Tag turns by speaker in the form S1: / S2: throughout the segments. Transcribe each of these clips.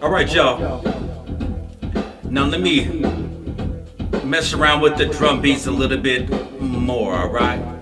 S1: All right, y'all. Now let me mess around with the drum beats a little bit more, all right?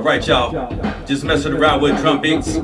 S1: All right, y'all. Just messing around with drum beats.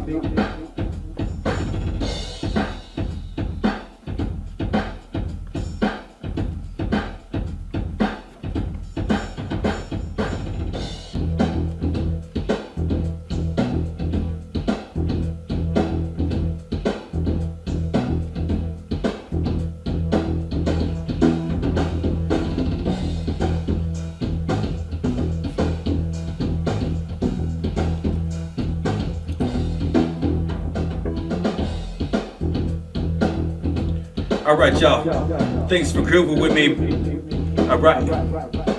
S1: All right, y'all. Thanks for grooving with me. All right.